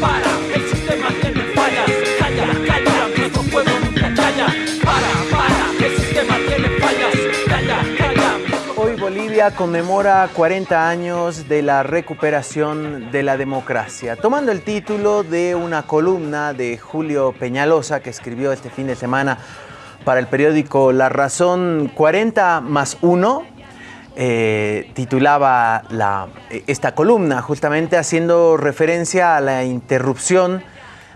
para, el sistema tiene fallas. Calla, calla, nuestro pueblo nunca calla. Para, para, el sistema tiene fallas. Calla, calla. Hoy Bolivia conmemora 40 años de la recuperación de la democracia, tomando el título de una columna de Julio Peñalosa que escribió este fin de semana para el periódico La Razón 40 más 1, eh, titulaba la, esta columna, justamente haciendo referencia a la interrupción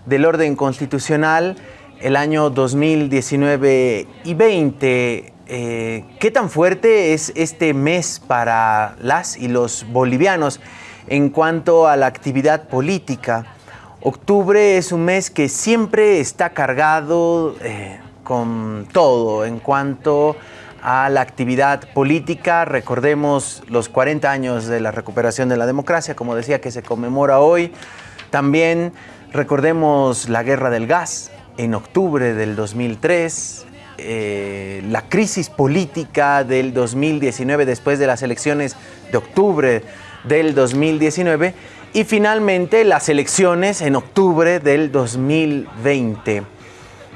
del orden constitucional el año 2019 y 20. Eh, ¿Qué tan fuerte es este mes para las y los bolivianos en cuanto a la actividad política? Octubre es un mes que siempre está cargado eh, con todo en cuanto a la actividad política. Recordemos los 40 años de la recuperación de la democracia, como decía, que se conmemora hoy. También recordemos la guerra del gas en octubre del 2003, eh, la crisis política del 2019 después de las elecciones de octubre del 2019 y finalmente las elecciones en octubre del 2020.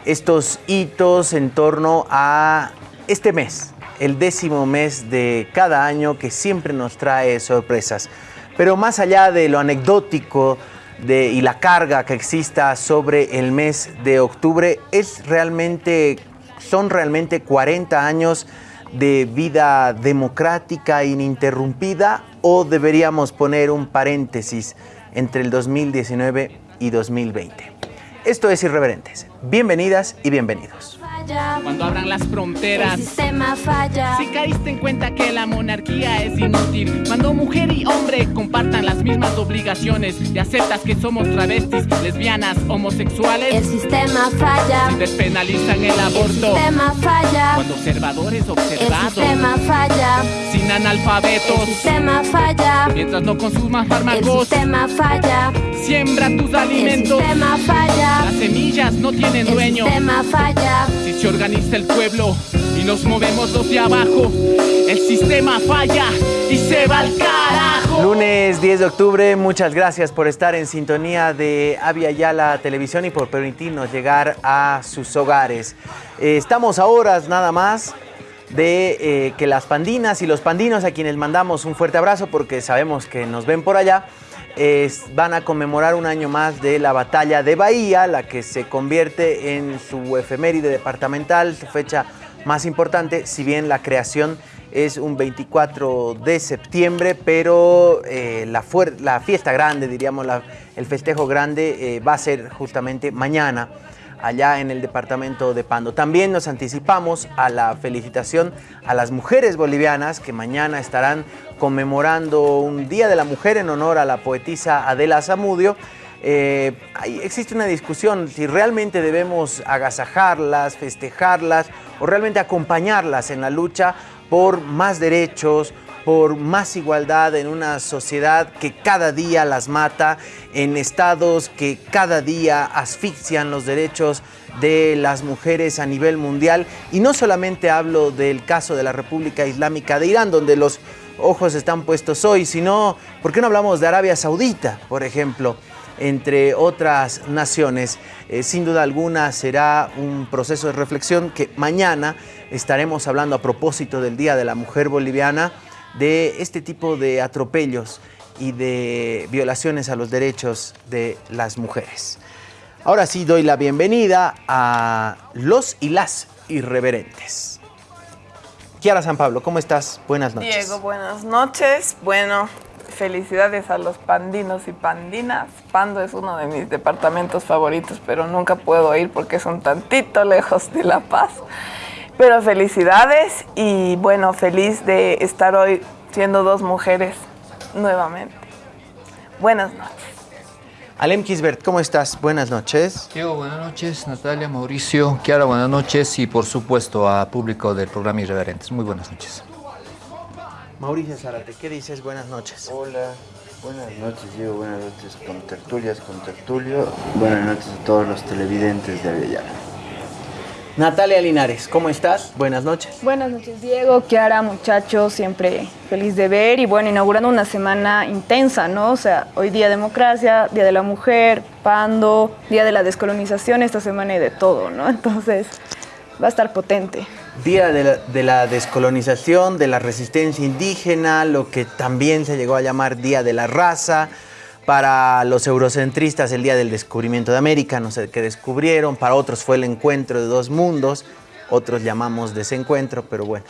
Estos hitos en torno a este mes, el décimo mes de cada año que siempre nos trae sorpresas. Pero más allá de lo anecdótico y la carga que exista sobre el mes de octubre, es realmente, son realmente 40 años de vida democrática ininterrumpida o deberíamos poner un paréntesis entre el 2019 y 2020. Esto es Irreverentes. Bienvenidas y bienvenidos. Cuando abran las fronteras, El sistema falla. si caíste en cuenta que la monarquía es inútil, cuando mujer y hombre compartan las mismas obligaciones y aceptas que somos travestis, lesbianas, homosexuales, El sistema falla. despenalizan el El aborto. sistema falla. Cuando observadores El observados, sistema falla. sin analfabetos, El sistema falla. mientras no consumas El fármacos, sistema falla. siembra tus El alimentos. sistema falla. Las semillas no tienen El dueño. sistema falla. Si se organiza el pueblo y nos movemos los de abajo, el sistema falla y se va al carajo. Lunes 10 de octubre, muchas gracias por estar en sintonía de Avia Yala Televisión y por permitirnos llegar a sus hogares. Eh, estamos a horas nada más de eh, que las pandinas y los pandinos a quienes mandamos un fuerte abrazo porque sabemos que nos ven por allá, van a conmemorar un año más de la batalla de Bahía, la que se convierte en su efeméride departamental, su fecha más importante, si bien la creación es un 24 de septiembre, pero eh, la, fiesta grande, diríamos, el festejo grande eh, va a ser justamente mañana allá en el departamento de Pando. También nos anticipamos a la felicitación a las mujeres bolivianas que mañana estarán conmemorando un Día de la Mujer en honor a la poetisa Adela Zamudio. Eh, existe una discusión si realmente debemos agasajarlas, festejarlas o realmente acompañarlas en la lucha por más derechos, por más igualdad en una sociedad que cada día las mata, en estados que cada día asfixian los derechos de las mujeres a nivel mundial. Y no solamente hablo del caso de la República Islámica de Irán, donde los ojos están puestos hoy, sino, ¿por qué no hablamos de Arabia Saudita, por ejemplo? entre otras naciones. Eh, sin duda alguna será un proceso de reflexión que mañana estaremos hablando a propósito del Día de la Mujer Boliviana de este tipo de atropellos y de violaciones a los derechos de las mujeres. Ahora sí doy la bienvenida a los y las irreverentes. Kiara San Pablo, ¿cómo estás? Buenas noches. Diego, buenas noches. Bueno, felicidades a los pandinos y pandinas. Pando es uno de mis departamentos favoritos, pero nunca puedo ir porque es un tantito lejos de La Paz. Pero felicidades y bueno, feliz de estar hoy siendo dos mujeres nuevamente. Buenas noches. Alem Kisbert, ¿cómo estás? Buenas noches. Diego, buenas noches. Natalia, Mauricio, Kiara, buenas noches. Y por supuesto a público del programa Irreverentes. Muy buenas noches. Mauricio Zárate, ¿qué dices? Buenas noches. Hola, buenas noches Diego, buenas noches con tertulias, con tertulio. Buenas noches a todos los televidentes de Avellana. Natalia Linares, ¿cómo estás? Buenas noches. Buenas noches, Diego, Kiara, muchachos, siempre feliz de ver y bueno, inaugurando una semana intensa, ¿no? O sea, hoy día democracia, Día de la Mujer, Pando, Día de la Descolonización, esta semana hay de todo, ¿no? Entonces, va a estar potente. Día de la, de la descolonización, de la resistencia indígena, lo que también se llegó a llamar Día de la Raza. Para los eurocentristas, el día del descubrimiento de América, no sé qué descubrieron. Para otros fue el encuentro de dos mundos. Otros llamamos desencuentro, pero bueno,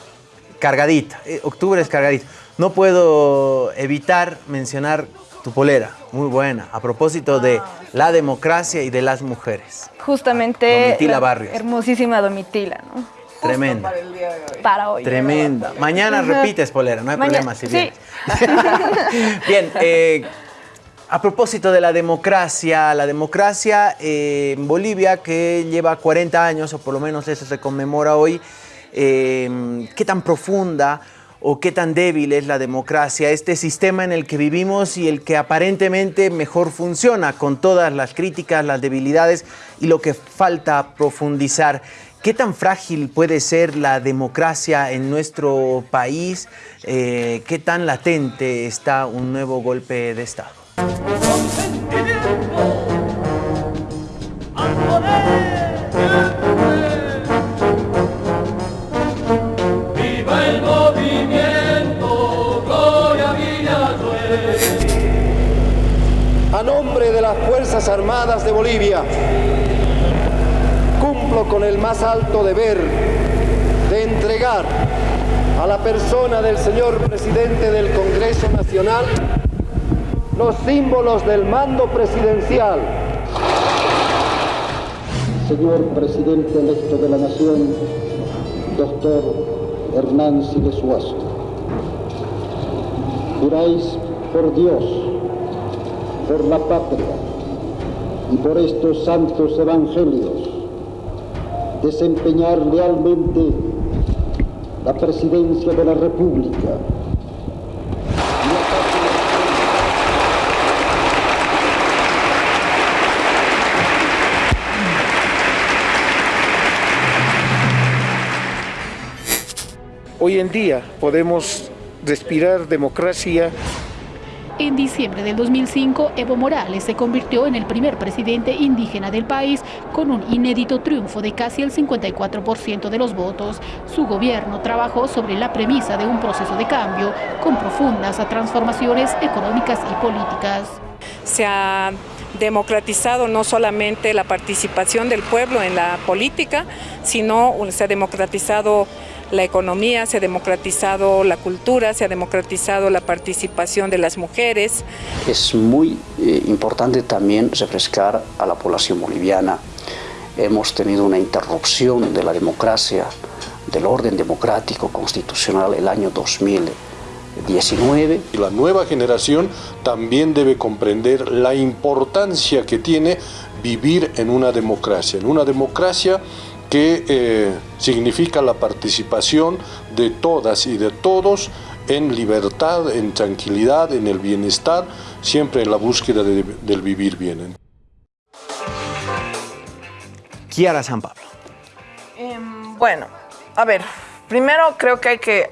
cargadita. Eh, octubre es cargadito. No puedo evitar mencionar tu polera, muy buena, a propósito de la democracia y de las mujeres. Justamente. Domitila la Barrios. Hermosísima Domitila, ¿no? Tremenda. Para el día de hoy. Para hoy. Tremenda. Mañana repites polera, no hay Mañana- problema si sí. vienes. Bien, eh, a propósito de la democracia, la democracia en Bolivia que lleva 40 años, o por lo menos eso se conmemora hoy, eh, ¿qué tan profunda o qué tan débil es la democracia? Este sistema en el que vivimos y el que aparentemente mejor funciona, con todas las críticas, las debilidades y lo que falta profundizar. ¿Qué tan frágil puede ser la democracia en nuestro país? Eh, ¿Qué tan latente está un nuevo golpe de Estado? A nombre de las Fuerzas Armadas de Bolivia, cumplo con el más alto deber de entregar a la persona del señor presidente del Congreso Nacional los símbolos del mando presidencial. Señor presidente electo de la Nación, doctor Hernán Siles Suazo. Juráis por Dios, por la patria y por estos santos evangelios desempeñar lealmente la presidencia de la República. Hoy en día podemos respirar democracia En diciembre del 2005, Evo Morales se convirtió en el primer presidente indígena del país con un inédito triunfo de casi el 54% de los votos. Su gobierno trabajó sobre la premisa de un proceso de cambio con profundas transformaciones económicas y políticas. se ha democratizado no solamente la participación del pueblo en la política, sino se ha democratizado la economía, se ha democratizado la cultura, se ha democratizado la participación de las mujeres. Es muy eh, importante también refrescar a la población boliviana. Hemos tenido una interrupción de la democracia, del orden democrático constitucional el año 2019. Y la nueva generación también debe comprender la importancia que tiene vivir en una democracia, en una democracia que eh, significa la participación de todas y de todos en libertad, en tranquilidad, en el bienestar, siempre en la búsqueda de- del vivir bien. Kiara San Pablo. Em, bueno, a ver, primero creo que hay que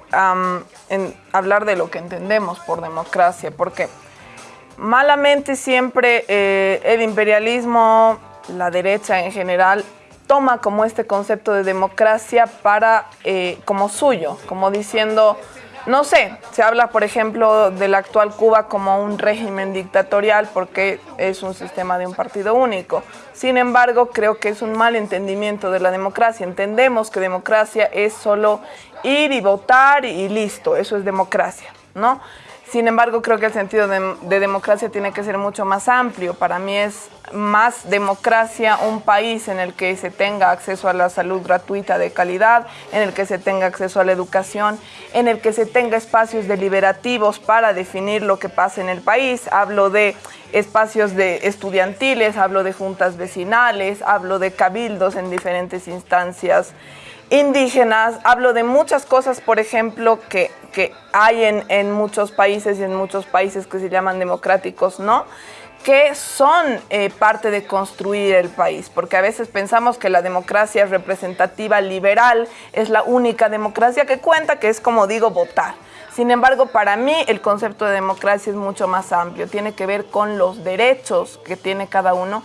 en- hablar de lo que entendemos por democracia, porque malamente siempre eh, el imperialismo, la derecha en general, toma como este concepto de democracia para eh, como suyo, como diciendo, no sé, se habla por ejemplo de la actual Cuba como un régimen dictatorial porque es un sistema de un partido único. Sin embargo, creo que es un mal entendimiento de la democracia. Entendemos que democracia es solo ir y votar y listo, eso es democracia, ¿no? Sin embargo, creo que el sentido de, de democracia tiene que ser mucho más amplio. Para mí es más democracia un país en el que se tenga acceso a la salud gratuita de calidad, en el que se tenga acceso a la educación, en el que se tenga espacios deliberativos para definir lo que pasa en el país. Hablo de espacios de estudiantiles, hablo de juntas vecinales, hablo de cabildos en diferentes instancias indígenas, hablo de muchas cosas, por ejemplo, que, que hay en, muchos países y en muchos países que se llaman democráticos, ¿no? que son eh, parte de construir el país, porque a veces pensamos que la democracia representativa liberal es la única democracia que cuenta, que es como digo, votar. Sin embargo, para mí el concepto de democracia es mucho más amplio, tiene que ver con los derechos que tiene cada uno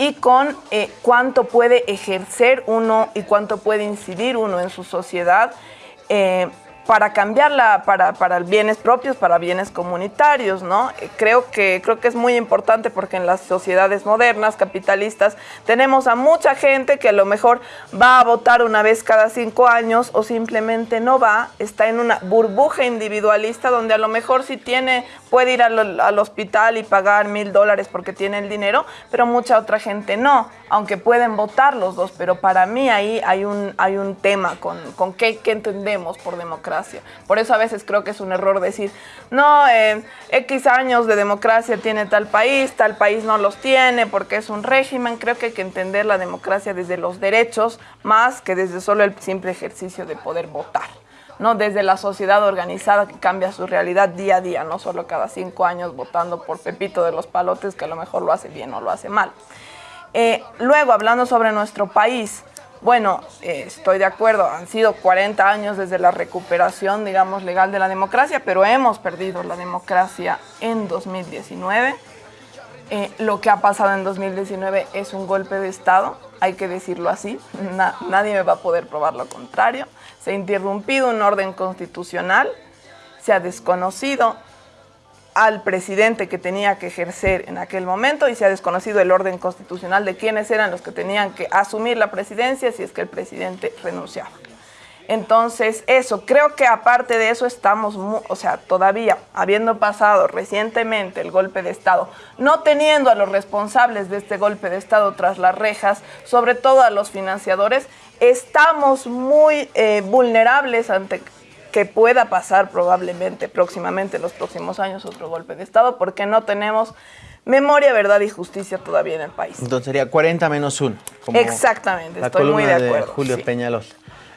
y con eh, cuánto puede ejercer uno y cuánto puede incidir uno en su sociedad. Eh, para cambiarla para, para bienes propios, para bienes comunitarios, ¿no? Creo que, creo que es muy importante porque en las sociedades modernas, capitalistas, tenemos a mucha gente que a lo mejor va a votar una vez cada cinco años o simplemente no va, está en una burbuja individualista donde a lo mejor si tiene, puede ir al, al hospital y pagar mil dólares porque tiene el dinero, pero mucha otra gente no, aunque pueden votar los dos, pero para mí ahí hay un, hay un tema con, con qué entendemos por democracia. Por eso a veces creo que es un error decir, no, eh, X años de democracia tiene tal país, tal país no los tiene porque es un régimen. Creo que hay que entender la democracia desde los derechos más que desde solo el simple ejercicio de poder votar. ¿no? desde la sociedad organizada que cambia su realidad día a día, no solo cada cinco años votando por Pepito de los Palotes, que a lo mejor lo hace bien o lo hace mal. Eh, luego, hablando sobre nuestro país, bueno, eh, estoy de acuerdo, han sido 40 años desde la recuperación, digamos, legal de la democracia, pero hemos perdido la democracia en 2019. Eh, lo que ha pasado en 2019 es un golpe de Estado, hay que decirlo así, nadie me va a poder probar lo contrario. Se ha interrumpido un orden constitucional, se ha desconocido al presidente que tenía que ejercer en aquel momento y se ha desconocido el orden constitucional de quiénes eran los que tenían que asumir la presidencia si es que el presidente renunciaba. Entonces, eso, creo que aparte de eso estamos, o sea, todavía habiendo pasado recientemente el golpe de Estado, no teniendo a los responsables de este golpe de Estado tras las rejas, sobre todo a los financiadores, estamos muy eh, vulnerables ante que pueda pasar probablemente próximamente, en los próximos años, otro golpe de Estado, porque no tenemos memoria, verdad y justicia todavía en el país. Entonces sería 40 menos 1. Exactamente, estoy muy de acuerdo. De Julio Peñalol.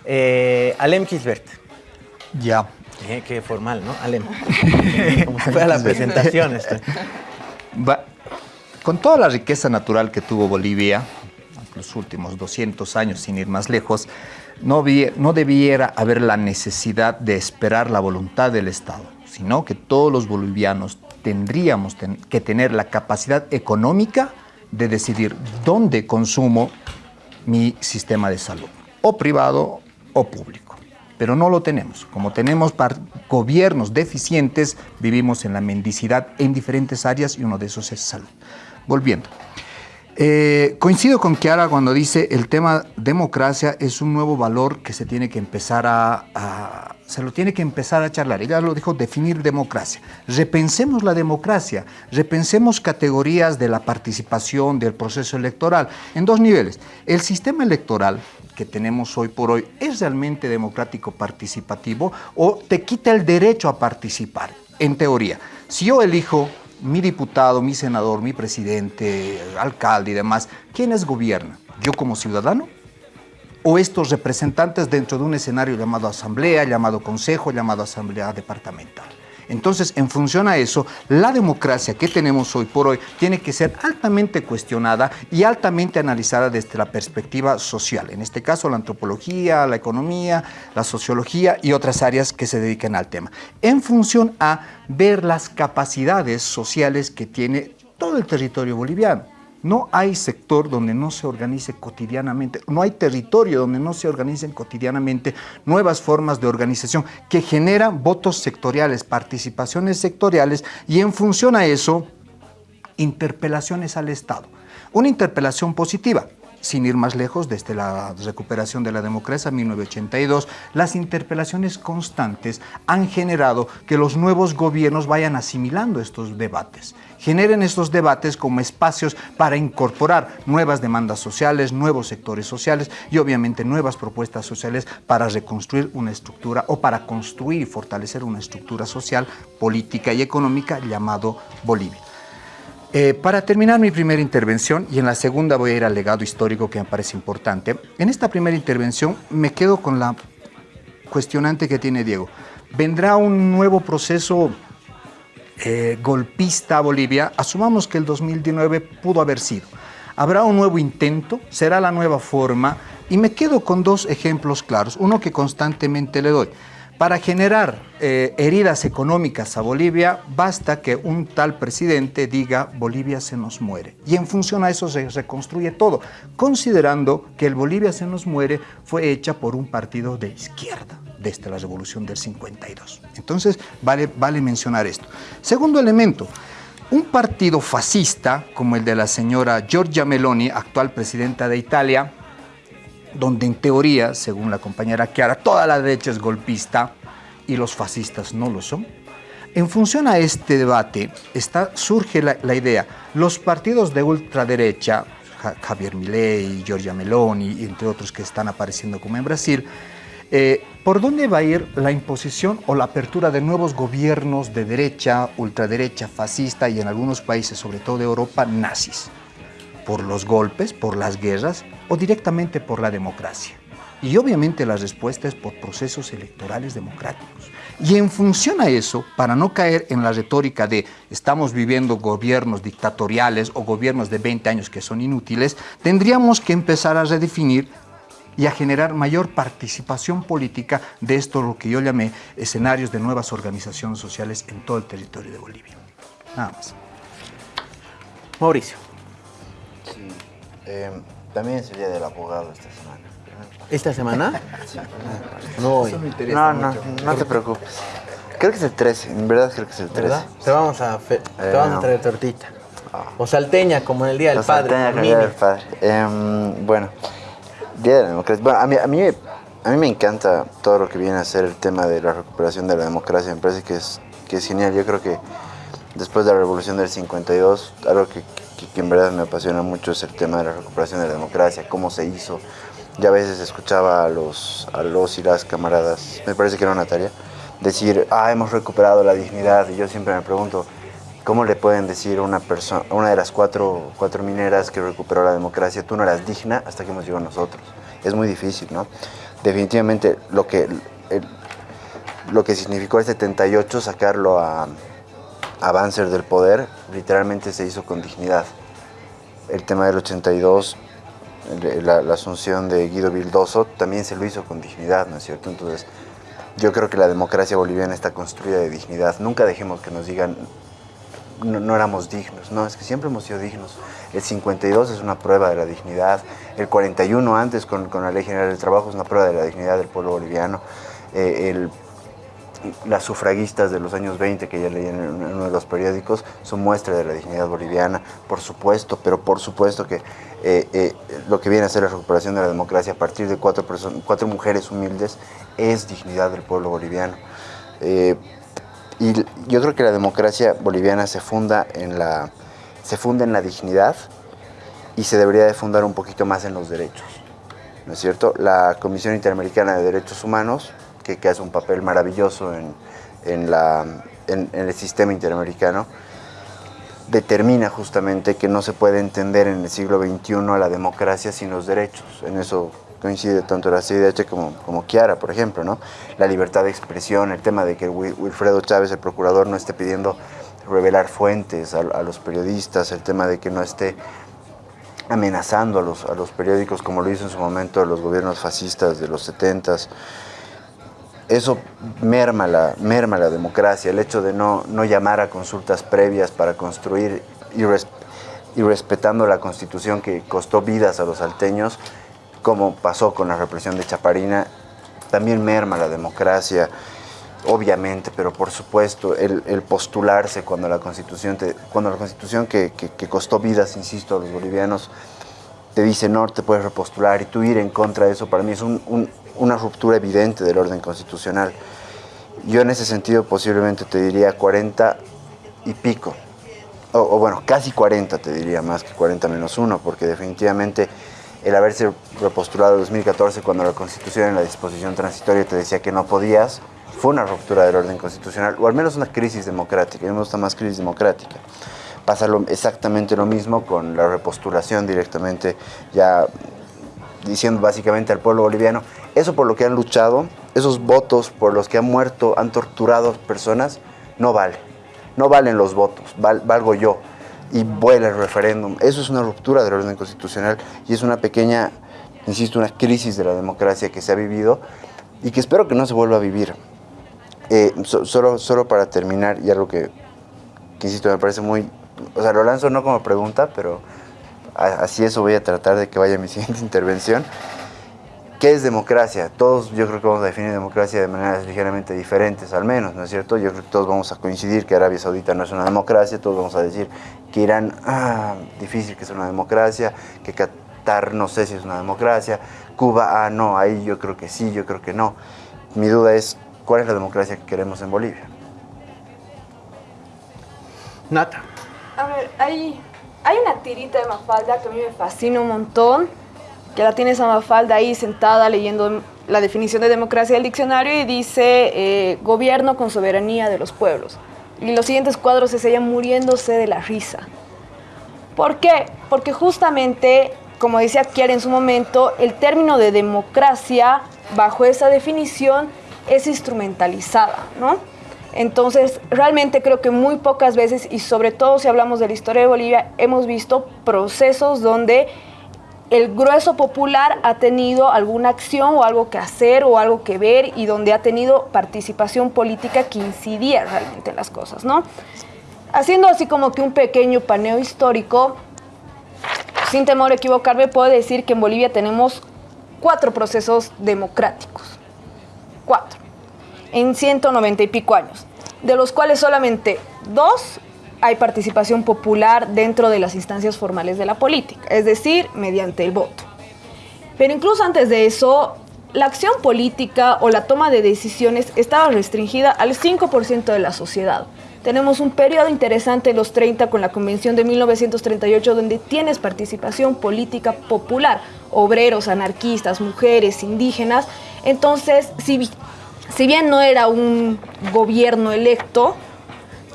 Eh, Alem Kisbert. Ya. Eh, qué formal, ¿no? Alem. Como si fuera la presentación. Esto. con toda la riqueza natural que tuvo Bolivia, los últimos 200 años, sin ir más lejos, no, no debiera haber la necesidad de esperar la voluntad del Estado, sino que todos los bolivianos tendríamos que tener la capacidad económica de decidir dónde consumo mi sistema de salud, o privado o público. Pero no lo tenemos. Como tenemos gobiernos deficientes, vivimos en la mendicidad en diferentes áreas y uno de esos es salud. Volviendo. Eh, coincido con Kiara cuando dice el tema democracia es un nuevo valor que se tiene que empezar a, se lo tiene que empezar a charlar. Ella lo dijo, definir democracia. Repensemos la democracia, repensemos categorías de la participación del proceso electoral en dos niveles. El sistema electoral que tenemos hoy por hoy es realmente democrático participativo o te quita el derecho a participar, en teoría. Si yo elijo mi diputado, mi senador, mi presidente, alcalde y demás, ¿quiénes gobiernan? ¿Yo como ciudadano? ¿O estos representantes dentro de un escenario llamado asamblea, llamado consejo, llamado asamblea departamental? Entonces, en función a eso, la democracia que tenemos hoy por hoy tiene que ser altamente cuestionada y altamente analizada desde la perspectiva social. En este caso, la antropología, la economía, la sociología y otras áreas que se dediquen al tema. En función a ver las capacidades sociales que tiene todo el territorio boliviano. No hay sector donde no se organice cotidianamente, no hay territorio donde no se organicen cotidianamente nuevas formas de organización que generan votos sectoriales, participaciones sectoriales y en función a eso, interpelaciones al Estado. Una interpelación positiva, sin ir más lejos, desde la recuperación de la democracia en 1982, las interpelaciones constantes han generado que los nuevos gobiernos vayan asimilando estos debates, generen estos debates como espacios para incorporar nuevas demandas sociales, nuevos sectores sociales y obviamente nuevas propuestas sociales para reconstruir una estructura o para construir y fortalecer una estructura social, política y económica llamado Bolivia. Eh, para terminar mi primera intervención, y en la segunda voy a ir al legado histórico que me parece importante, en esta primera intervención me quedo con la cuestionante que tiene Diego. ¿Vendrá un nuevo proceso eh, golpista a Bolivia, asumamos que el 2019 pudo haber sido. Habrá un nuevo intento, será la nueva forma, y me quedo con dos ejemplos claros, uno que constantemente le doy. Para generar eh, heridas económicas a Bolivia, basta que un tal presidente diga Bolivia se nos muere. Y en función a eso se reconstruye todo, considerando que el Bolivia se nos muere fue hecha por un partido de izquierda desde la revolución del 52. Entonces, vale, vale mencionar esto. Segundo elemento, un partido fascista como el de la señora Giorgia Meloni, actual presidenta de Italia, donde en teoría, según la compañera Chiara, toda la derecha es golpista y los fascistas no lo son. En función a este debate está, surge la, idea, los partidos de ultraderecha, Javier Milei, Giorgia Meloni, entre otros que están apareciendo como en Brasil, eh, ¿por dónde va a ir la imposición o la apertura de nuevos gobiernos de derecha, ultraderecha, fascista y en algunos países, sobre todo de Europa, nazis? ¿Por los golpes, por las guerras o directamente por la democracia? Y obviamente la respuesta es por procesos electorales democráticos. Y en función a eso, para no caer en la retórica de estamos viviendo gobiernos dictatoriales o gobiernos de 20 años que son inútiles, tendríamos que empezar a redefinir y a generar mayor participación política de esto lo que yo llamé escenarios de nuevas organizaciones sociales en todo el territorio de Bolivia. Nada más. Mauricio. Sí, eh, también es el día del abogado esta semana. ¿Esta semana? Sí. No. Eso me interesa no, no, no te preocupes. Creo que es el 13, en verdad creo que es el 13. ¿Verdad? Te vamos a, fe- te Eh, vamos a no. traer tortita. O salteña, como en el Día del Padre. salteña con con Día del Padre. Em, bueno, Día de la Democracia. Bueno, a mí, a, mí, a mí me encanta todo lo que viene a ser el tema de la recuperación de la democracia. Me parece que es, que es genial. Yo creo que después de la revolución del 52, algo que, que- que en verdad me apasiona mucho es el tema de la recuperación de la democracia, cómo se hizo. Ya a veces escuchaba a los, a los y las camaradas, me parece que era una tarea, decir, ah, hemos recuperado la dignidad. Y yo siempre me pregunto, ¿Cómo le pueden decir a una persona, una de las cuatro, mineras que recuperó la democracia, tú no eras digna hasta que hemos llegado nosotros? Es muy difícil, ¿no? Definitivamente lo que, lo que significó el 78, sacarlo a, a del poder, literalmente se hizo con dignidad. El tema del 82, el- la, la asunción de Guido Vildoso, también se lo hizo con dignidad, ¿no es cierto? Entonces, yo creo que la democracia boliviana está construida de dignidad. Nunca dejemos que nos digan no, éramos dignos, no, es que siempre hemos sido dignos. El 52 es una prueba de la dignidad, el 41 antes con, con la Ley General del Trabajo es una prueba de la dignidad del pueblo boliviano, Eh, el- las sufragistas de los años 20 que ya leí en uno de los periódicos son muestra de la dignidad boliviana, por supuesto, pero por supuesto que eh, eh, lo que viene a ser la recuperación de la democracia a partir de cuatro, cuatro mujeres humildes es dignidad del pueblo boliviano. Y yo creo que la democracia boliviana se funda en la, se funda en la dignidad y se debería de fundar un poquito más en los derechos. ¿No es cierto? La Comisión Interamericana de Derechos Humanos, que, que hace un papel maravilloso en, en la, en- el sistema interamericano, determina justamente que no se puede entender en el siglo XXI a la democracia sin los derechos. En eso coincide tanto la CIDH como, como Chiara, por ejemplo, ¿no? La libertad de expresión, el tema de que Wil- Wilfredo Chávez, el procurador, no esté pidiendo revelar fuentes a, a los periodistas, el tema de que no esté amenazando a los, a los periódicos como lo hizo en su momento los gobiernos fascistas de los 70s. Eso merma la, merma la democracia, el hecho de no, no llamar a consultas previas para construir y, res- y respetando la constitución que costó vidas a los salteños, como pasó con la represión de Chaparina, también merma la democracia, obviamente, pero por supuesto, el, postularse cuando la constitución, cuando la constitución que, costó vidas, insisto, a los bolivianos, te dice no te puedes repostular y tú ir en contra de eso, para mí es un- un- una ruptura evidente del orden constitucional. Yo en ese sentido posiblemente te diría 40 y pico, o, o bueno, casi 40 te diría, más que 40 menos 1, porque definitivamente el haberse repostulado en 2014 cuando la Constitución en la disposición transitoria te decía que no podías, fue una ruptura del orden constitucional, o al menos una crisis democrática, mí me gusta más crisis democrática. Pasa exactamente lo mismo con la repostulación directamente, ya diciendo básicamente al pueblo boliviano, eso por lo que han luchado, esos votos por los que han muerto, han torturado personas, no vale. no valen los votos, val- valgo yo y vuela el referéndum. Eso es una ruptura del orden constitucional y es una pequeña, insisto, una crisis de la democracia que se ha vivido y que espero que no se vuelva a vivir. Eh, so- solo, solo para terminar, y algo que, que, insisto, me parece muy... O sea, lo lanzo no como pregunta, pero así eso voy a tratar de que vaya mi siguiente intervención. ¿Qué es democracia? Todos yo creo que vamos a definir democracia de maneras ligeramente diferentes, al menos, ¿no es cierto? Yo creo que todos vamos a coincidir que Arabia Saudita no es una democracia, todos vamos a decir que Irán, ah, difícil que es una democracia, que Qatar no sé si es una democracia, Cuba, ah, no, ahí yo creo que sí, yo creo que no. Mi duda es, ¿cuál es la democracia que queremos en Bolivia? Nata. A ver, hay, hay una tirita de Mafalda que a mí me fascina un montón, que la tiene esa Mafalda ahí sentada leyendo la definición de democracia del diccionario y dice eh, gobierno con soberanía de los pueblos. Y los siguientes cuadros es ella muriéndose de la risa. ¿Por qué? Porque justamente, como decía Kiara en su momento, el término de democracia, bajo esa definición, es instrumentalizada, ¿no? Entonces, realmente creo que muy pocas veces, y sobre todo si hablamos de la historia de Bolivia, hemos visto procesos donde el grueso popular ha tenido alguna acción o algo que hacer o algo que ver y donde ha tenido participación política que incidía realmente en las cosas, ¿no? Haciendo así como que un pequeño paneo histórico, sin temor a equivocarme, puedo decir que en Bolivia tenemos cuatro procesos democráticos. Cuatro. En 190 y pico años. De los cuales solamente dos hay participación popular dentro de las instancias formales de la política, es decir, mediante el voto. Pero incluso antes de eso, la acción política o la toma de decisiones estaba restringida al 5% de la sociedad. Tenemos un periodo interesante en los 30 con la Convención de 1938 donde tienes participación política popular, obreros, anarquistas, mujeres, indígenas. Entonces, si, si bien no era un gobierno electo,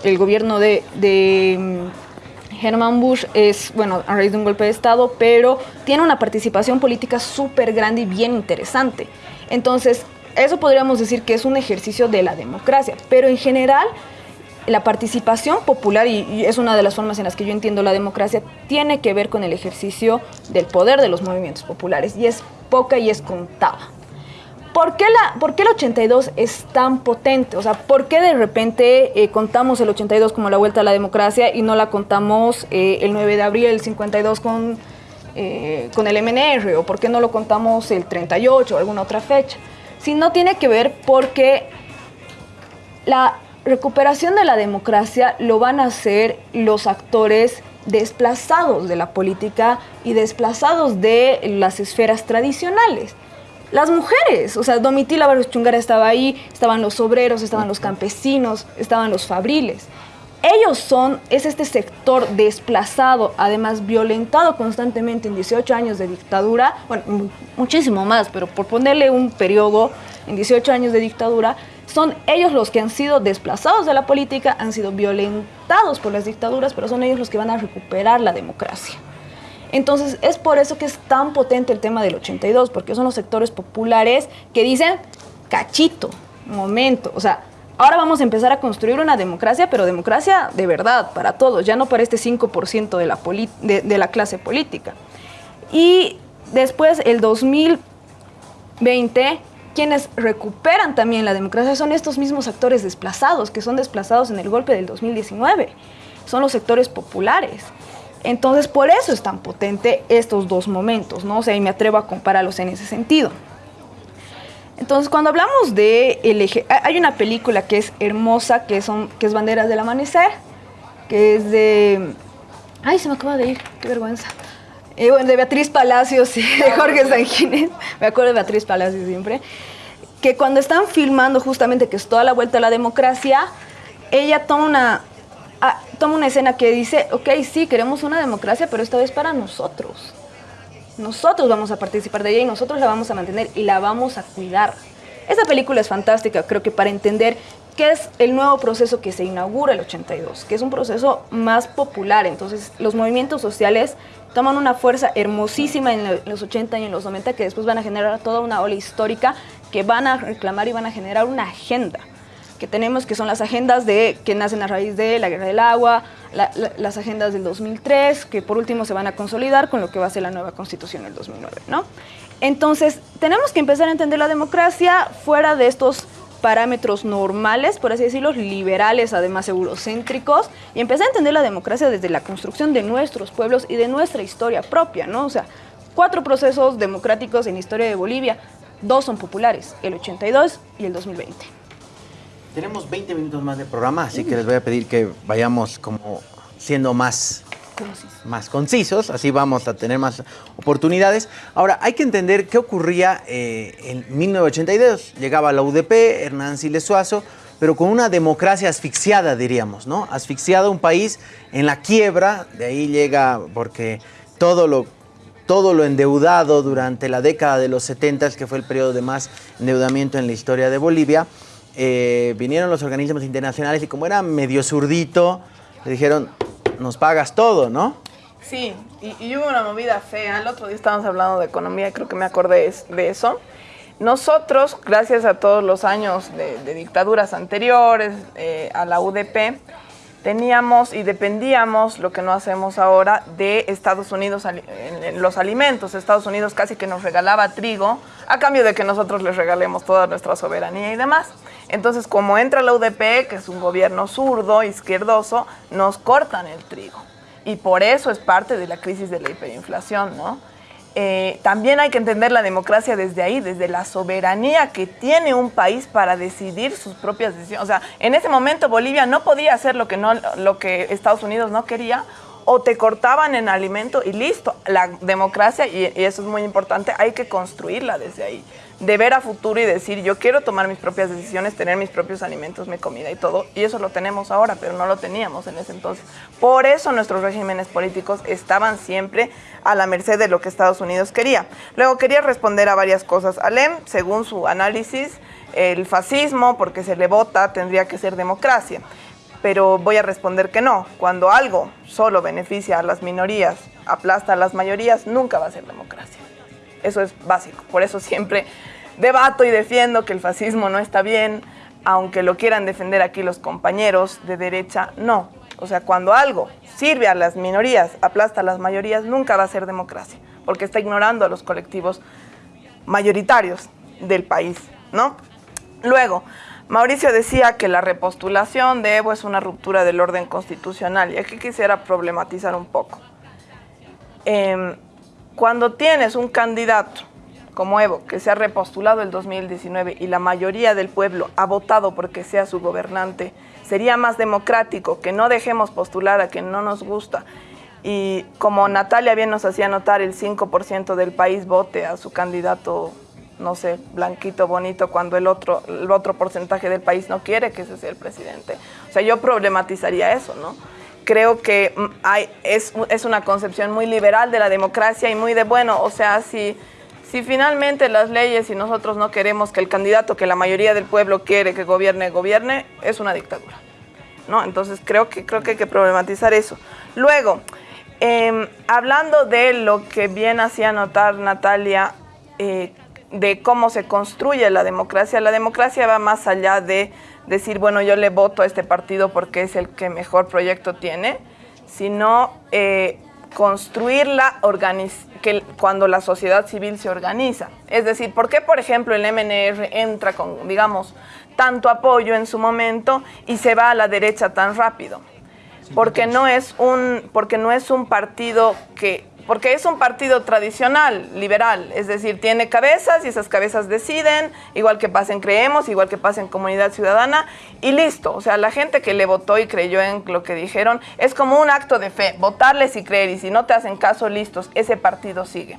el gobierno de, de mm, Herman Bush es, bueno, a raíz de un golpe de Estado, pero tiene una participación política súper grande y bien interesante. Entonces, eso podríamos decir que es un ejercicio de la democracia, pero en general la participación popular, y, y es una de las formas en las que yo entiendo la democracia, tiene que ver con el ejercicio del poder de los movimientos populares, y es poca y es contada. ¿Por qué, la, ¿Por qué el 82 es tan potente? O sea, ¿por qué de repente eh, contamos el 82 como la vuelta a la democracia y no la contamos eh, el 9 de abril del 52 con, eh, con el MNR? ¿O por qué no lo contamos el 38 o alguna otra fecha? Si no tiene que ver porque la recuperación de la democracia lo van a hacer los actores desplazados de la política y desplazados de las esferas tradicionales. Las mujeres, o sea, Domitila Barros Chungara estaba ahí, estaban los obreros, estaban los campesinos, estaban los fabriles. Ellos son, es este sector desplazado, además violentado constantemente en 18 años de dictadura, bueno, mu- muchísimo más, pero por ponerle un periodo en 18 años de dictadura, son ellos los que han sido desplazados de la política, han sido violentados por las dictaduras, pero son ellos los que van a recuperar la democracia. Entonces es por eso que es tan potente el tema del 82, porque son los sectores populares que dicen, cachito, momento, o sea, ahora vamos a empezar a construir una democracia, pero democracia de verdad, para todos, ya no para este 5% de la, clase política. Y después, el 2020, quienes recuperan también la democracia son estos mismos actores desplazados, que son desplazados en el golpe del 2019, son los sectores populares. Entonces, por eso es tan potente estos dos momentos, ¿no? O sea, y me atrevo a compararlos en ese sentido. Entonces, cuando hablamos de el eje, hay- una película que es hermosa, que, son, que es Banderas del Amanecer, que es de... Ay, se me acaba de ir, qué vergüenza. Eh, bueno, de Beatriz Palacios y de Jorge Sanguínez. Me acuerdo de Beatriz Palacios siempre. Que cuando están filmando justamente que es toda la vuelta a la democracia, ella toma una, ah, toma una escena que dice, ok, sí, queremos una democracia, pero esta vez para nosotros. Nosotros vamos a participar de ella y nosotros la vamos a mantener y la vamos a cuidar. Esta película es fantástica, creo que para entender qué es el nuevo proceso que se inaugura el 82, que es un proceso más popular. Entonces, los movimientos sociales toman una fuerza hermosísima en lo- los 80 y en los 90 que después van a generar toda una ola histórica que van a reclamar y van a generar una agenda. Que tenemos, que son las agendas de, que nacen a raíz de la guerra del agua, la- la- las agendas del 2003, que por último se van a consolidar con lo que va a ser la nueva constitución del 2009, ¿no? Entonces, tenemos que empezar a entender la democracia fuera de estos parámetros normales, por así decirlo, liberales, además eurocéntricos, y empezar a entender la democracia desde la construcción de nuestros pueblos y de nuestra historia propia, ¿no? O sea, cuatro procesos democráticos en la historia de Bolivia, dos son populares, el 82 y el 2020. Tenemos 20 minutos más de programa, así que les voy a pedir que vayamos como siendo más, más concisos, así vamos a tener más oportunidades. Ahora, hay que entender qué ocurría eh, en 1982. Llegaba la UDP, Hernán Siles Suazo, pero con una democracia asfixiada, diríamos, ¿no? Asfixiada un país en la quiebra, de ahí llega porque todo lo todo lo endeudado durante la década de los 70, que fue el periodo de más endeudamiento en la historia de Bolivia, eh, vinieron los organismos internacionales y como era medio zurdito, le dijeron, nos pagas todo, ¿no? Sí, y, hubo una movida fea. El otro día estábamos hablando de economía creo que me acordé de eso. Nosotros, gracias a todos los años de, de dictaduras anteriores, eh, a la UDP, teníamos y dependíamos, lo que no hacemos ahora, de Estados Unidos en los alimentos. Estados Unidos casi que nos regalaba trigo a cambio de que nosotros les regalemos toda nuestra soberanía y demás. Entonces, como entra la UDP, que es un gobierno zurdo, izquierdoso, nos cortan el trigo. Y por eso es parte de la crisis de la hiperinflación, ¿no? Eh, también hay que entender la democracia desde ahí, desde la soberanía que tiene un país para decidir sus propias decisiones. O sea, en ese momento Bolivia no podía hacer lo que, no, lo que Estados Unidos no quería, o te cortaban en alimento y listo. La democracia, y, y eso es muy importante, hay que construirla desde ahí. De ver a futuro y decir, yo quiero tomar mis propias decisiones, tener mis propios alimentos, mi comida y todo. Y eso lo tenemos ahora, pero no lo teníamos en ese entonces. Por eso nuestros regímenes políticos estaban siempre a la merced de lo que Estados Unidos quería. Luego quería responder a varias cosas. Alem, según su análisis, el fascismo, porque se le vota, tendría que ser democracia pero voy a responder que no. Cuando algo solo beneficia a las minorías, aplasta a las mayorías, nunca va a ser democracia. Eso es básico. Por eso siempre debato y defiendo que el fascismo no está bien, aunque lo quieran defender aquí los compañeros de derecha, no. O sea, cuando algo sirve a las minorías, aplasta a las mayorías, nunca va a ser democracia, porque está ignorando a los colectivos mayoritarios del país, ¿no? Luego, Mauricio decía que la repostulación de Evo es una ruptura del orden constitucional y aquí quisiera problematizar un poco. Em, cuando tienes un candidato como Evo, que se ha repostulado el 2019 y la mayoría del pueblo ha votado porque sea su gobernante, sería más democrático que no dejemos postular a quien no nos gusta y como Natalia bien nos hacía notar, el 5% del país vote a su candidato, no sé, blanquito, bonito, cuando el otro, el otro porcentaje del país no quiere que ese sea el presidente. O sea, yo problematizaría eso, ¿no? Creo que mm, es, es una concepción muy liberal de la democracia y muy de, bueno, o sea, si, si finalmente las leyes y nosotros no queremos que el candidato que la mayoría del pueblo quiere que gobierne, gobierne, es una dictadura. ¿no? Entonces creo que, creo que hay que problematizar eso. Luego, eh, hablando de lo que bien hacía notar Natalia, eh, de cómo se construye la democracia, la democracia va más allá de decir, bueno, yo le voto a este partido porque es el que mejor proyecto tiene, sino eh, construirla que cuando la sociedad civil se organiza. Es decir, ¿por qué, por ejemplo, el MNR entra con, digamos, tanto apoyo en su momento y se va a la derecha tan rápido? Porque no es un, porque no es un partido que porque es un partido tradicional, liberal, es decir, tiene cabezas y esas cabezas deciden, igual que pasa en Creemos, igual que pasa en Comunidad Ciudadana, y listo. O sea, la gente que le votó y creyó en lo que dijeron es como un acto de fe, votarles y creer, y si no te hacen caso, listos, ese partido sigue.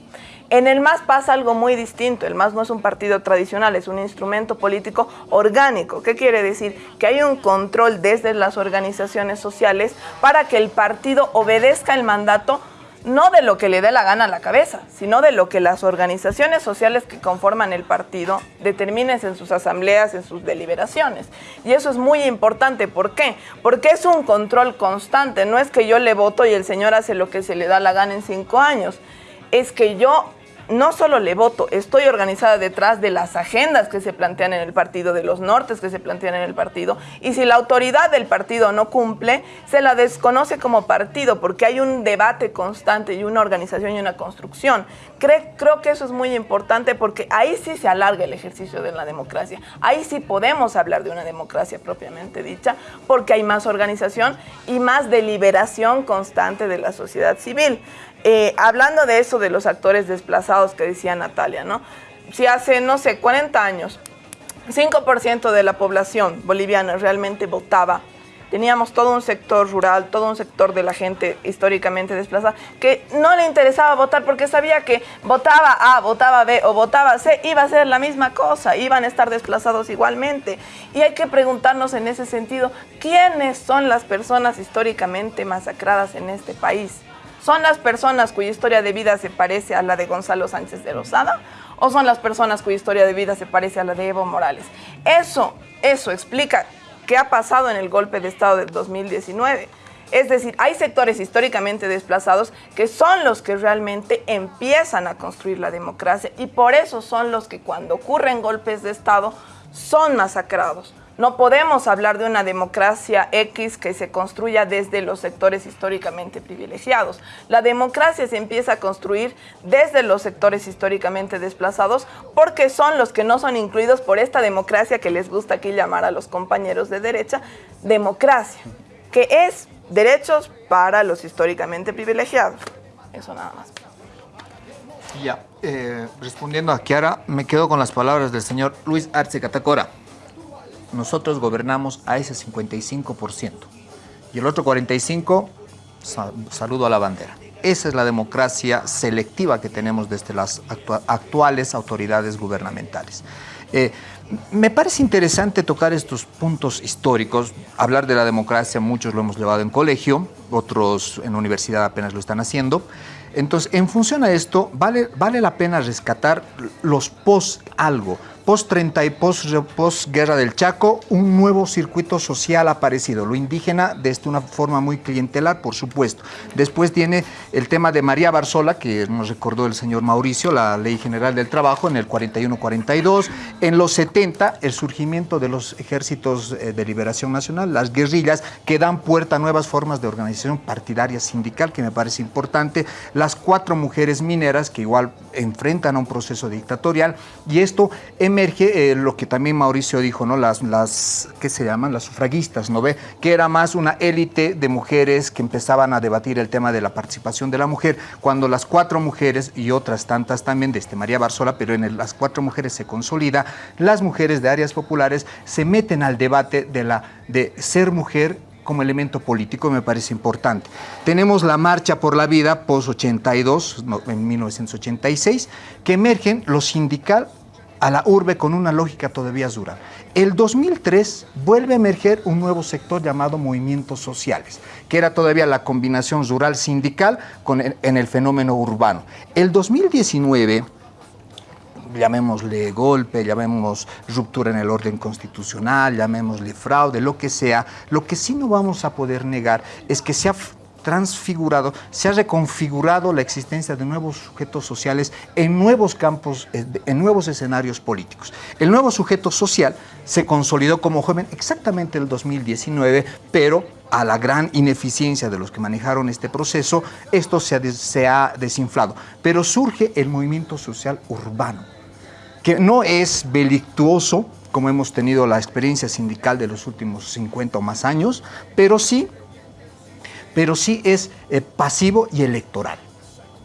En el MAS pasa algo muy distinto. El MAS no es un partido tradicional, es un instrumento político orgánico. ¿Qué quiere decir? Que hay un control desde las organizaciones sociales para que el partido obedezca el mandato no de lo que le dé la gana a la cabeza, sino de lo que las organizaciones sociales que conforman el partido determinen en sus asambleas, en sus deliberaciones. Y eso es muy importante. ¿Por qué? Porque es un control constante. No es que yo le voto y el señor hace lo que se le da la gana en cinco años. Es que yo no solo le voto, estoy organizada detrás de las agendas que se plantean en el partido, de los nortes que se plantean en el partido, y si la autoridad del partido no cumple, se la desconoce como partido, porque hay un debate constante y una organización y una construcción. Cre- creo que eso es muy importante porque ahí sí se alarga el ejercicio de la democracia, ahí sí podemos hablar de una democracia propiamente dicha, porque hay más organización y más deliberación constante de la sociedad civil. Eh, hablando de eso, de los actores desplazados que decía Natalia, ¿no? Si hace, no sé, 40 años, 5% de la población boliviana realmente votaba, teníamos todo un sector rural, todo un sector de la gente históricamente desplazada, que no le interesaba votar porque sabía que votaba A, votaba B o votaba C, iba a ser la misma cosa, iban a estar desplazados igualmente. Y hay que preguntarnos en ese sentido, ¿quiénes son las personas históricamente masacradas en este país? ¿Son las personas cuya historia de vida se parece a la de Gonzalo Sánchez de Lozada? ¿O son las personas cuya historia de vida se parece a la de Evo Morales? Eso, eso explica qué ha pasado en el golpe de Estado del 2019. Es decir, hay sectores históricamente desplazados que son los que realmente empiezan a construir la democracia y por eso son los que cuando ocurren golpes de Estado son masacrados. No podemos hablar de una democracia X que se construya desde los sectores históricamente privilegiados. La democracia se empieza a construir desde los sectores históricamente desplazados porque son los que no son incluidos por esta democracia que les gusta aquí llamar a los compañeros de derecha, democracia, que es derechos para los históricamente privilegiados. Eso nada más. Ya, eh, respondiendo a Kiara, me quedo con las palabras del señor Luis Arce Catacora. Nosotros gobernamos a ese 55%. Y el otro 45%, sa- saludo a la bandera. Esa es la democracia selectiva que tenemos desde las actua- actuales autoridades gubernamentales. Eh, me parece interesante tocar estos puntos históricos, hablar de la democracia, muchos lo hemos llevado en colegio, otros en universidad apenas lo están haciendo. Entonces, en función a esto, vale, vale la pena rescatar los post algo, post 30 y post, post guerra del Chaco, un nuevo circuito social aparecido, lo indígena desde una forma muy clientelar, por supuesto. Después tiene el tema de María Barzola, que nos recordó el señor Mauricio, la Ley General del Trabajo en el 41-42. En los 70, el surgimiento de los ejércitos eh, de liberación nacional, las guerrillas, que dan puerta a nuevas formas de organización partidaria sindical, que me parece importante. Las cuatro mujeres mineras, que igual enfrentan a un proceso dictatorial. Y esto emerge, eh, lo que también Mauricio dijo, ¿no? Las, las, ¿qué se llaman? Las sufragistas, ¿no ve? Que era más una élite de mujeres que empezaban a debatir el tema de la participación de la mujer, cuando las cuatro mujeres y otras tantas también, desde María Barzola, pero en el- las cuatro mujeres se consolida, las mujeres de áreas populares se meten al debate de, la, de ser mujer como elemento político me parece importante. Tenemos la Marcha por la Vida post-82, no, en 1986, que emergen lo sindical a la urbe con una lógica todavía dura. El 2003 vuelve a emerger un nuevo sector llamado movimientos sociales, que era todavía la combinación rural sindical con en el fenómeno urbano. El 2019 llamémosle golpe, llamemos ruptura en el orden constitucional, llamémosle fraude, lo que sea, lo que sí no vamos a poder negar es que se ha transfigurado, se ha reconfigurado la existencia de nuevos sujetos sociales en nuevos campos, eh, en nuevos escenarios políticos. El nuevo sujeto social se consolidó como joven exactamente el 2019, pero a la gran ineficiencia de los que manejaron este proceso, esto se ha, se ha desinflado. Pero surge el movimiento social urbano, que no es belictuoso, como hemos tenido la experiencia sindical de los últimos 50 o más años, pero sí, pero sí es eh, pasivo y electoral.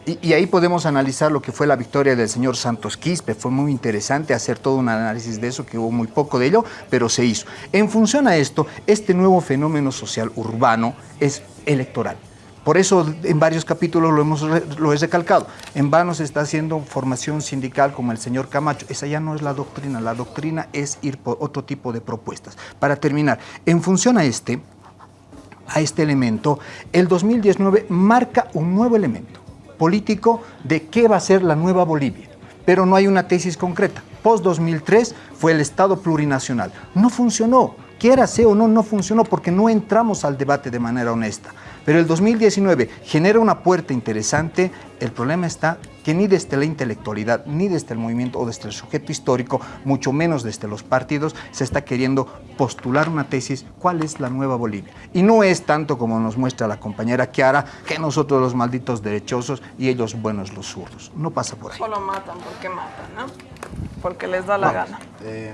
Y, ahí podemos analizar lo que fue la victoria del señor Santos Quispe. Fue muy interesante hacer todo un análisis de eso, que hubo muy poco de ello, pero se hizo. En función a esto, este nuevo fenómeno social urbano es electoral. Por eso en varios capítulos lo, hemos, lo he recalcado. En vano se está haciendo formación sindical como el señor Camacho. Esa ya no es la doctrina. La doctrina es ir por otro tipo de propuestas. Para terminar, en función a este, a este elemento, el 2019 marca un nuevo elemento político de qué va a ser la nueva Bolivia. Pero no hay una tesis concreta. Post-2003 fue el Estado plurinacional. No funcionó. Quiera sea o no, no funcionó porque no entramos al debate de manera honesta. Pero el 2019 genera una puerta interesante. El problema está que ni desde la intelectualidad, ni desde el movimiento o desde el sujeto histórico, mucho menos desde los partidos, se está queriendo postular una tesis, ¿cuál es la nueva Bolivia? Y no es tanto como nos muestra la compañera Kiara, que nosotros los malditos derechosos y ellos buenos los zurdos. No pasa por ahí. Solo matan porque matan, ¿no? Porque les da la Vamos. gana. Eh,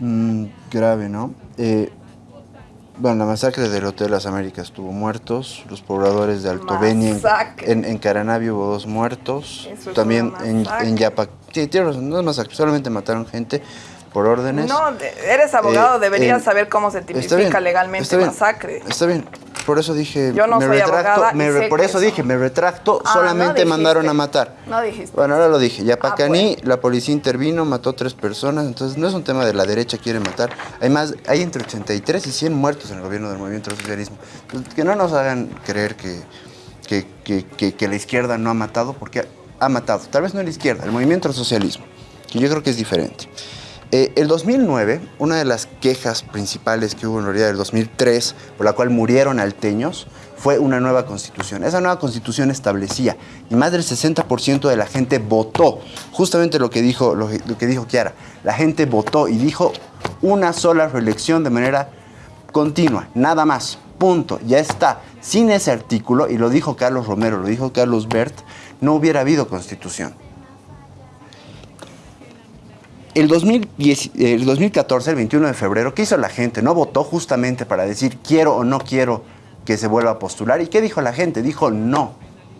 mm, grave, ¿no? Eh, bueno, la masacre del Hotel Las Américas tuvo muertos, los pobladores de Alto Beni, en, en, en Caranavi hubo dos muertos, Eso también en, en Yapa, sí, no es masacre, solamente mataron gente por órdenes. No, eres abogado, Eh, deberías eh, saber cómo se está tipifica bien, legalmente está bien, masacre. Está bien, por eso dije, Yo no me soy retracto, me re- por eso eso- dije, me retracto, Ah, solamente mandaron a matar. No dijiste. Bueno, ahora lo dije. Yapacaní, pues. la policía intervino, mató tres personas. Entonces, no es un tema de la derecha quiere matar. Hay más, hay entre 83 y 100 muertos en el gobierno del movimiento del socialismo. Entonces, que no nos hagan creer que, que, que- que- que la izquierda no ha matado, porque ha matado. Tal vez no la izquierda, el movimiento del socialismo, que yo creo que es diferente. Eh, el 2009, una de las quejas principales que hubo en realidad del 2003, por la cual murieron alteños, fue una nueva constitución. Esa nueva constitución establecía, y más del 60% de la gente votó, justamente lo que, dijo, lo, lo que dijo Kiara, la gente votó y dijo una sola reelección de manera continua, nada más, punto, ya está. Sin ese artículo, y lo dijo Carlos Romero, lo dijo Carlos Bert, no hubiera habido constitución. El, 2010 el 2014, el 21 de febrero, ¿qué hizo la gente? No votó justamente para decir quiero o no quiero que se vuelva a postular. ¿Y qué dijo la gente? Dijo no.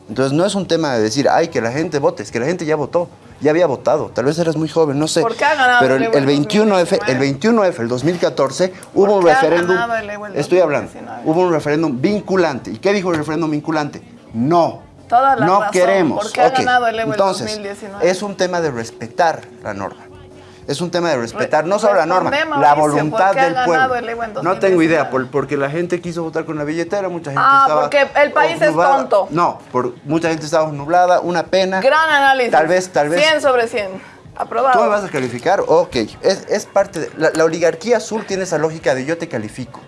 Entonces no es un tema de decir, ay, que la gente vote, es que la gente ya votó, ya había votado. Tal vez eras muy joven, no sé. ¿Por qué ha ganado Pero el el, Evo el en 21F, el 21F, el 2014, hubo un referéndum. el Estoy hablando. 2019? Hubo un referéndum vinculante. ¿Y qué dijo el referéndum vinculante? No. Toda la no razón. queremos. ¿Por qué ha ganado el Evo en Entonces, 2019? es un tema de respetar la norma. Es un tema de respetar no solo la norma, la voluntad ¿por qué ha del pueblo. No tengo idea, 2019? por- porque la gente quiso votar con la billetera, mucha gente Ah, estaba porque el país es tonto. No, por, mucha gente estaba nublada, una pena. Gran análisis. Tal vez, tal vez. 100 sobre 100. Aprobado. ¿Tú me vas a calificar? Ok, es, es parte de... La, la oligarquía azul tiene esa lógica de yo te califico.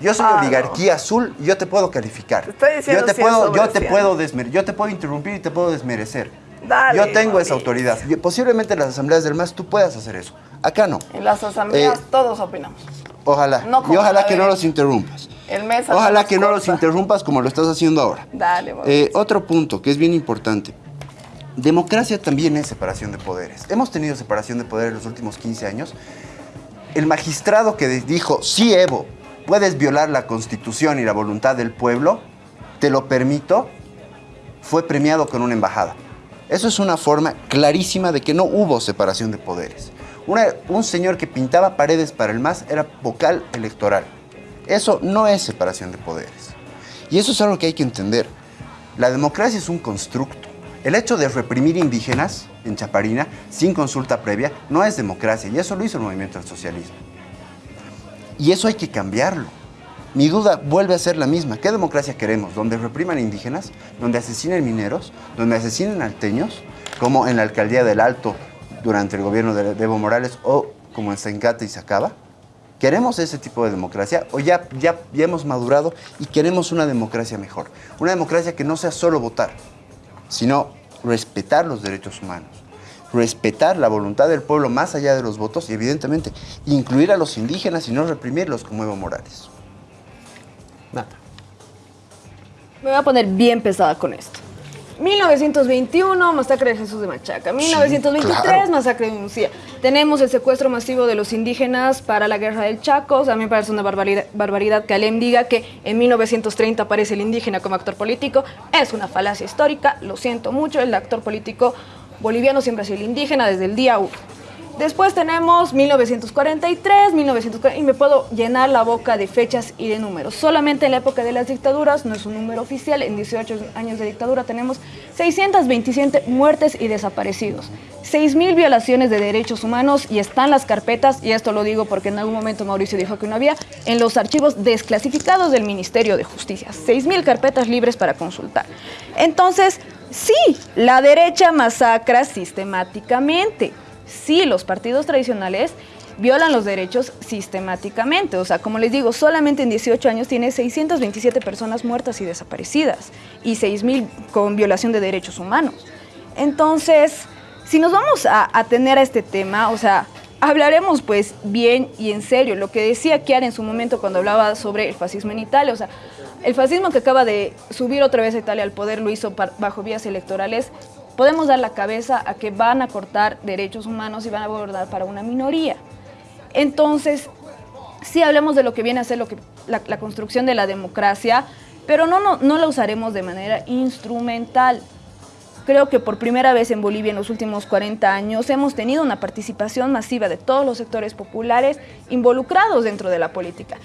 Yo soy Ah, oligarquía azul y yo te puedo calificar. estoy diciendo yo te 100 puedo, yo te 100. puedo yo te puedo interrumpir y te puedo desmerecer. Dale, yo tengo esa autoridad. Posiblemente en las asambleas del MAS tú puedas hacer eso. Acá no. En las asambleas Eh, todos opinamos. Ojalá. No y ojalá que no los interrumpas. El mes Ojalá que no los interrumpas como lo estás haciendo ahora. Dale. Eh, otro punto que es bien importante. Democracia también es separación de poderes. Hemos tenido separación de poderes en los últimos 15 años. El magistrado que dijo, sí, Evo, puedes violar la constitución y la voluntad del pueblo, te lo permito, fue premiado con una embajada. Eso es una forma clarísima de que no hubo separación de poderes. Un señor que pintaba paredes para el MAS era vocal electoral. Eso no es separación de poderes. Y eso es algo que hay que entender. La democracia es un constructo. El hecho de reprimir indígenas en Chaparina sin consulta previa no es democracia. Y eso lo hizo el movimiento del socialismo. Y eso hay que cambiarlo. Mi duda vuelve a ser la misma. ¿Qué democracia queremos? ¿Donde repriman indígenas? ¿Donde asesinen mineros? ¿Donde asesinen alteños? Como en la alcaldía del Alto durante el gobierno de Evo Morales o como en Sencate y Sacaba? ¿Queremos ese tipo de democracia o ya, ya, ya hemos madurado y queremos una democracia mejor? Una democracia que no sea solo votar, sino respetar los derechos humanos, respetar la voluntad del pueblo más allá de los votos y evidentemente incluir a los indígenas y no reprimirlos como Evo Morales. Me voy a poner bien pesada con esto. 1921, masacre de Jesús de Machaca. 1923, claro. masacre de Uncía. Tenemos el secuestro masivo de los indígenas para la guerra del Chaco. O sea, a mí me parece una barbaridad, barbaridad que Alem diga que en 1930 aparece el indígena como actor político. Es una falacia histórica, lo siento mucho. El actor político boliviano siempre ha sido el indígena desde el día 1. Después tenemos 1943, 1940, y me puedo llenar la boca de fechas y de números. Solamente en la época de las dictaduras, no es un número oficial, en 18 años de dictadura tenemos 627 muertes y desaparecidos, 6.000 violaciones de derechos humanos y están las carpetas, y esto lo digo porque en algún momento Mauricio dijo que no había, en los archivos desclasificados del Ministerio de Justicia, 6.000 carpetas libres para consultar. Entonces, sí, la derecha masacra sistemáticamente sí, los partidos tradicionales violan los derechos sistemáticamente. O sea, como les digo, solamente en 18 años tiene 627 personas muertas y desaparecidas y 6.000 con violación de derechos humanos. Entonces, si nos vamos a tener a este tema, o sea, hablaremos pues bien y en serio. Lo que decía Chiara en su momento cuando hablaba sobre el fascismo en Italia, o sea, el fascismo que acaba de subir otra vez a Italia al poder lo hizo bajo vías electorales. Podemos dar la cabeza a que van a cortar derechos humanos y van a abordar para una minoría. Entonces, sí hablemos de lo que viene a ser lo que, la, construcción de la democracia, pero no, no, no la usaremos de manera instrumental. Creo que por primera vez en Bolivia en los últimos 40 años hemos tenido una participación masiva de todos los sectores populares involucrados dentro de la política.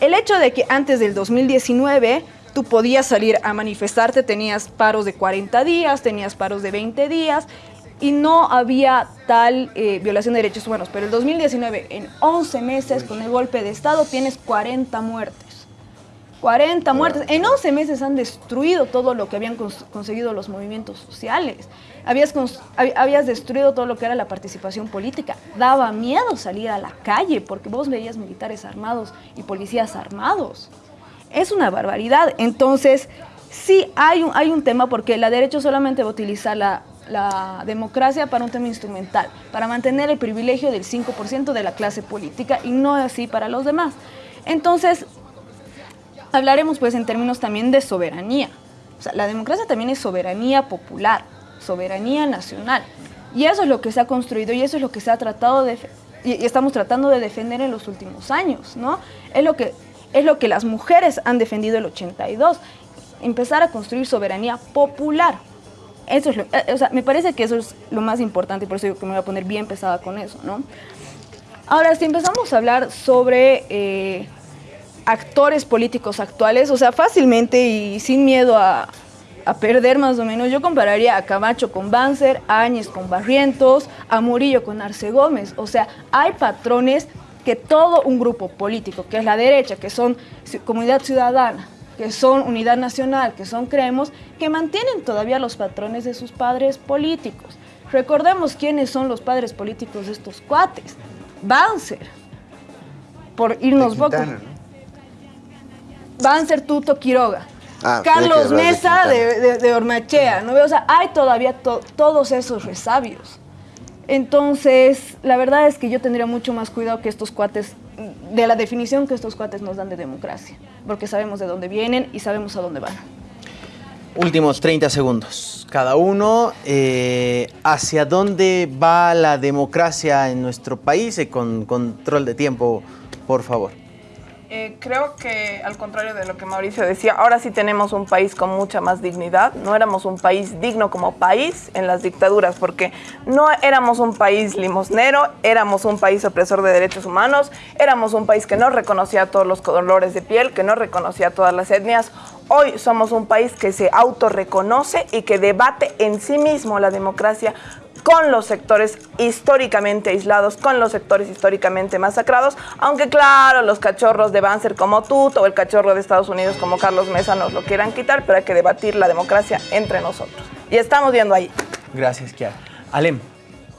El hecho de que antes del 2019 tú podías salir a manifestarte, tenías paros de 40 días, tenías paros de 20 días y no había tal eh, violación de derechos humanos. Pero el 2019, en 11 meses, con el golpe de Estado, tienes 40 muertes. 40 muertes. En 11 meses han destruido todo lo que habían conseguido los movimientos sociales. Habías, habías destruido todo lo que era la participación política. Daba miedo salir a la calle porque vos veías militares armados y policías armados. Es una barbaridad. Entonces, sí hay un, hay un tema porque la derecha solamente va a utilizar la, la democracia para un tema instrumental, para mantener el privilegio del 5% de la clase política y no así para los demás. Entonces, hablaremos pues en términos también de soberanía. O sea, la democracia también es soberanía popular, soberanía nacional. Y eso es lo que se ha construido y eso es lo que se ha tratado de y estamos tratando de defender en los últimos años, ¿no? Es lo que es lo que las mujeres han defendido el 82, empezar a construir soberanía popular. Eso es lo, eh, o sea, me parece que eso es lo más importante por eso que me voy a poner bien pesada con eso, ¿no? Ahora, si empezamos a hablar sobre eh, actores políticos actuales, o sea, fácilmente y sin miedo a, perder más o menos, yo compararía a Camacho con Banzer, a Áñez con Barrientos, a Murillo con Arce Gómez. O sea, hay patrones que todo un grupo político, que es la derecha, que son Comunidad Ciudadana, que son Unidad Nacional, que son Creemos, que mantienen todavía los patrones de sus padres políticos. Recordemos quiénes son los padres políticos de estos cuates. Banzer, por irnos poco. Banzer Tuto Quiroga. Ah, Carlos Mesa de, de, Ormachea, ¿no? O sea, hay todavía todos esos resabios. Entonces, la verdad es que yo tendría mucho más cuidado que estos cuates, de la definición que estos cuates nos dan de democracia, porque sabemos de dónde vienen y sabemos a dónde van. Últimos 30 segundos. Cada uno, eh, ¿hacia dónde va la democracia en nuestro país? Y con control de tiempo, por favor. Eh, creo que al contrario de lo que Mauricio decía, ahora sí tenemos un país con mucha más dignidad. No éramos un país digno como país en las dictaduras, porque no éramos un país limosnero, éramos un país opresor de derechos humanos, éramos un país que no reconocía todos los colores de piel, que no reconocía todas las etnias. Hoy somos un país que se autorreconoce y que debate en sí mismo la democracia con los sectores históricamente aislados, con los sectores históricamente masacrados, aunque claro, los cachorros de Banzer como tú o el cachorro de Estados Unidos como Carlos Mesa nos lo quieran quitar, pero hay que debatir la democracia entre nosotros. Y estamos viendo ahí. Gracias, Kiara. Alem.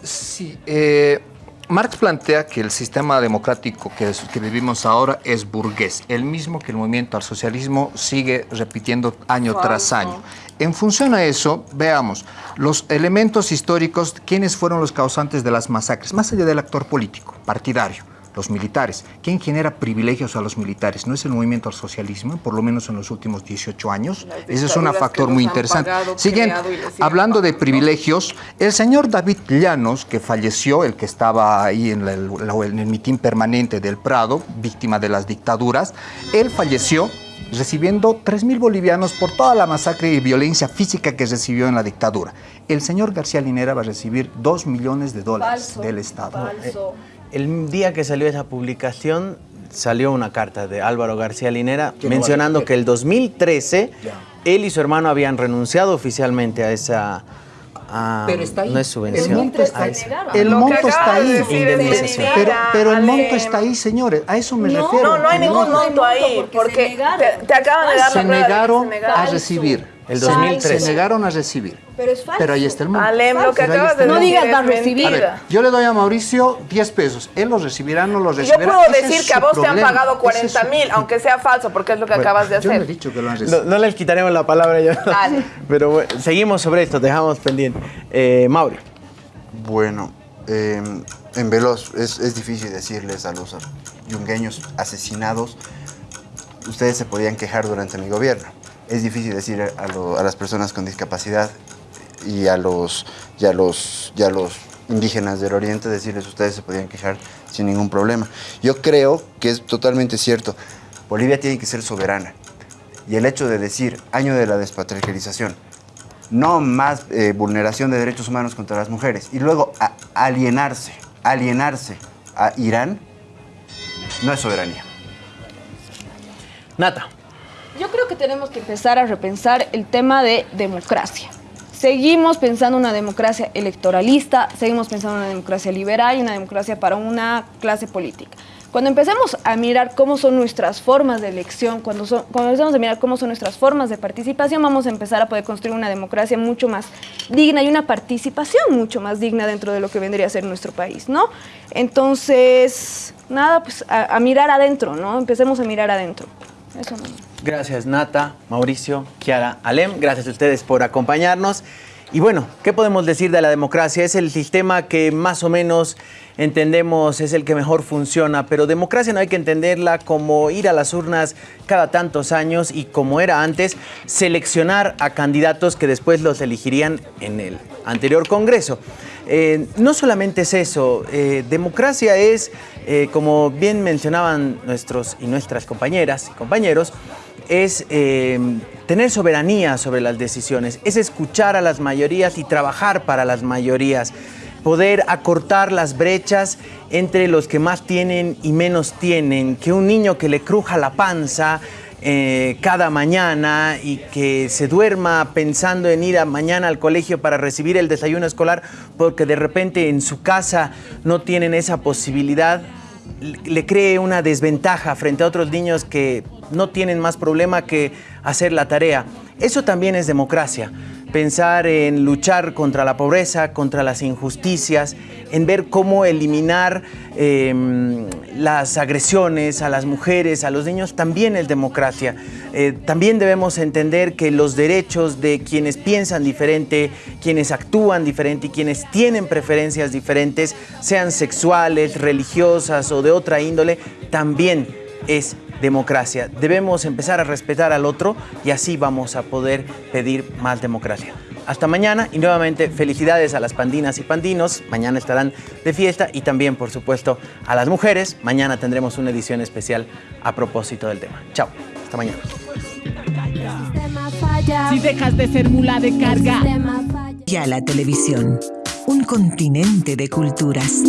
Sí, eh, Marx plantea que el sistema democrático que, que, vivimos ahora es burgués, el mismo que el movimiento al socialismo sigue repitiendo año tras año. En función a eso, veamos los elementos históricos, quiénes fueron los causantes de las masacres, más allá del actor político, partidario, los militares. ¿Quién genera privilegios a los militares? ¿No es el movimiento al socialismo, por lo menos en los últimos 18 años? Ese es un factor muy interesante. Siguiente, hablando de privilegios, el señor David Llanos, que falleció, el que estaba ahí en el, en el mitin permanente del Prado, víctima de las dictaduras, él falleció recibiendo 3.000 bolivianos por toda la masacre y violencia física que recibió en la dictadura. El señor García Linera va a recibir 2 millones de dólares del Estado. Eh, el día que salió esa publicación, salió una carta de Álvaro García Linera mencionando que el 2013 él y su hermano habían renunciado oficialmente a esa pero está ahí. No es subvención. El monto está ahí. El monto está ahí. Pero, pero el monto está ahí, señores. A eso me refiero. No, no hay ningún monto ahí. Porque te, acaban de dar se negaron a recibir. El Se- 2003. Se negaron a recibir. Pero es falso. Pero ahí está el monto. Alem, lo que acabas de No digas va a recibir. A ver, mentira. yo le doy a Mauricio 10 pesos. Él lo recibirá, no lo Yo recibirá. puedo Ese decir es que a vos te han pagado Ese 40 es su- mil, aunque sea falso, porque es lo que acabas de Yo no he hacer. dicho que lo han No, recibido. no les quitaremos la palabra ya. Dale. Pero bueno, seguimos sobre esto, dejamos pendiente. Eh, Mauri. Bueno, eh, en Veloz es, es difícil decirles a los yungueños asesinados, ustedes se podían quejar durante mi gobierno. Es difícil decir a, las personas con discapacidad y a los, los, los indígenas del oriente, decirles ustedes se podían quejar sin ningún problema. Yo creo que es totalmente cierto. Bolivia tiene que ser soberana. Y el hecho de decir año de la despatriarcalización, no más eh, vulneración de derechos humanos contra las mujeres y luego a- alienarse, alienarse a Irán, no es soberanía. Nata. Yo creo que tenemos que empezar a repensar el tema de democracia. Seguimos pensando una democracia electoralista, seguimos pensando una democracia liberal y una democracia para una clase política. Cuando empecemos a mirar cómo son nuestras formas de elección, cuando, son, empecemos a mirar cómo son nuestras formas de participación, vamos a empezar a poder construir una democracia mucho más digna y una participación mucho más digna dentro de lo que vendría a ser nuestro país, ¿no? Entonces, nada, pues a, a mirar adentro, ¿no? Empecemos a mirar adentro. Eso no. Gracias Nata, Mauricio, Kiara, Alem. Gracias a ustedes por acompañarnos. Y bueno, ¿qué podemos decir de la democracia? Es el sistema que más o menos entendemos es el que mejor funciona, pero democracia no hay que entenderla como ir a las urnas cada tantos años y como era antes, seleccionar a candidatos que después los elegirían en el anterior Congreso. Eh, no solamente es eso, eh, democracia es, eh, como bien mencionaban nuestros y nuestras compañeras y compañeros, es eh, tener soberanía sobre las decisiones, es escuchar a las mayorías y trabajar para las mayorías, poder acortar las brechas entre los que más tienen y menos tienen, que un niño que le cruja la panza eh, cada mañana y que se duerma pensando en ir a mañana al colegio para recibir el desayuno escolar porque de repente en su casa no tienen esa posibilidad, le cree una desventaja frente a otros niños que no tienen más problema que hacer la tarea. Eso también es democracia. Pensar en luchar contra la pobreza, contra las injusticias, en ver cómo eliminar eh, las agresiones a las mujeres, a los niños, también es democracia. Eh, también debemos entender que los derechos de quienes piensan diferente, quienes actúan diferente y quienes tienen preferencias diferentes, sean sexuales, religiosas o de otra índole, también es democracia. Debemos empezar a respetar al otro y así vamos a poder pedir más democracia. Hasta mañana y nuevamente felicidades a las pandinas y pandinos. Mañana estarán de fiesta y también, por supuesto, a las mujeres. Mañana tendremos una edición especial a propósito del tema. Chao. Hasta mañana. Si dejas de ser mula de carga. Ya la televisión, un continente de culturas.